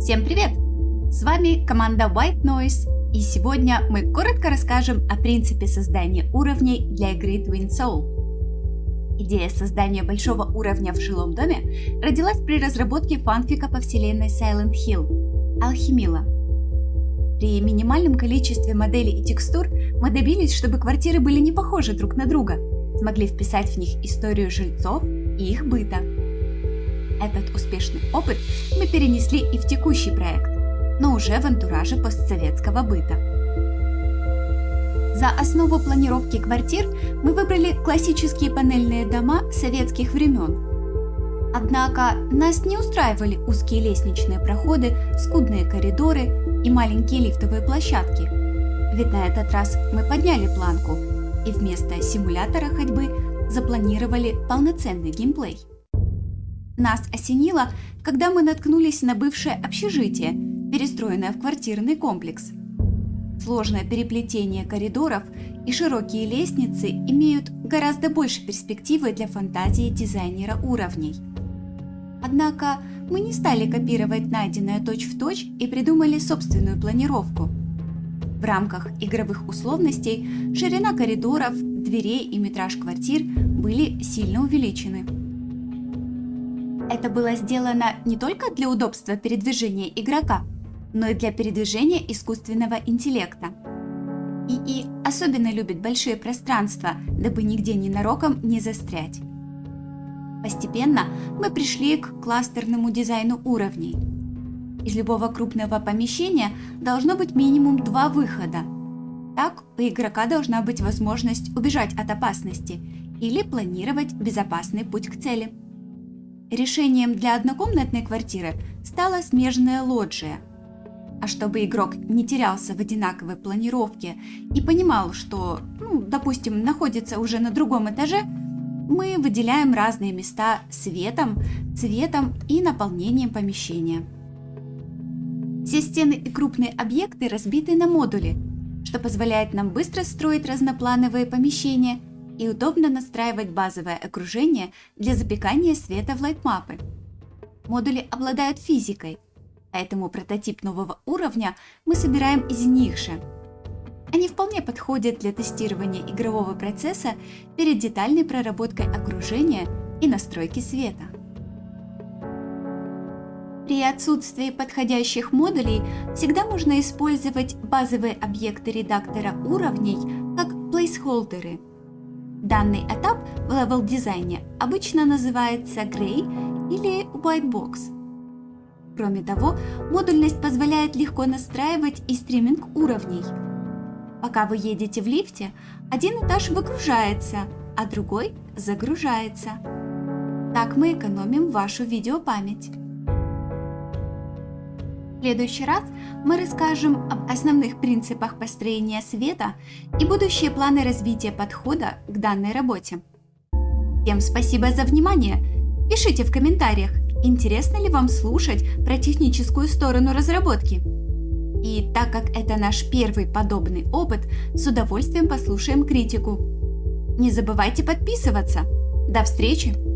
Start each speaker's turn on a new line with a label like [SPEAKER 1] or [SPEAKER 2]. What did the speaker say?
[SPEAKER 1] Всем привет! С вами команда White Noise, и сегодня мы коротко расскажем о принципе создания уровней для игры Twin Soul. Идея создания большого уровня в жилом доме родилась при разработке фанфика по вселенной Silent Hill – Алхимила. При минимальном количестве моделей и текстур мы добились, чтобы квартиры были не похожи друг на друга, смогли вписать в них историю жильцов и их быта – этот успешный опыт мы перенесли и в текущий проект, но уже в антураже постсоветского быта. За основу планировки квартир мы выбрали классические панельные дома советских времен. Однако нас не устраивали узкие лестничные проходы, скудные коридоры и маленькие лифтовые площадки. Ведь на этот раз мы подняли планку и вместо симулятора ходьбы запланировали полноценный геймплей. Нас осенило, когда мы наткнулись на бывшее общежитие, перестроенное в квартирный комплекс. Сложное переплетение коридоров и широкие лестницы имеют гораздо больше перспективы для фантазии дизайнера уровней. Однако мы не стали копировать найденное точь-в-точь точь и придумали собственную планировку. В рамках игровых условностей ширина коридоров, дверей и метраж квартир были сильно увеличены. Это было сделано не только для удобства передвижения игрока, но и для передвижения искусственного интеллекта. ИИ особенно любит большие пространства, дабы нигде ненароком не застрять. Постепенно мы пришли к кластерному дизайну уровней. Из любого крупного помещения должно быть минимум два выхода. Так у игрока должна быть возможность убежать от опасности или планировать безопасный путь к цели. Решением для однокомнатной квартиры стала смежная лоджия. А чтобы игрок не терялся в одинаковой планировке и понимал, что, ну, допустим, находится уже на другом этаже, мы выделяем разные места светом, цветом и наполнением помещения. Все стены и крупные объекты разбиты на модули, что позволяет нам быстро строить разноплановые помещения – и удобно настраивать базовое окружение для запекания света в лайтмапы. Модули обладают физикой, поэтому прототип нового уровня мы собираем из них же. Они вполне подходят для тестирования игрового процесса перед детальной проработкой окружения и настройки света. При отсутствии подходящих модулей всегда можно использовать базовые объекты редактора уровней как плейсхолдеры – Данный этап в левел-дизайне обычно называется Gray или White Box. Кроме того, модульность позволяет легко настраивать и стриминг уровней. Пока вы едете в лифте, один этаж выгружается, а другой загружается. Так мы экономим вашу видеопамять следующий раз мы расскажем об основных принципах построения света и будущие планы развития подхода к данной работе. Всем спасибо за внимание! Пишите в комментариях, интересно ли вам слушать про техническую сторону разработки. И так как это наш первый подобный опыт, с удовольствием послушаем критику. Не забывайте подписываться. До встречи!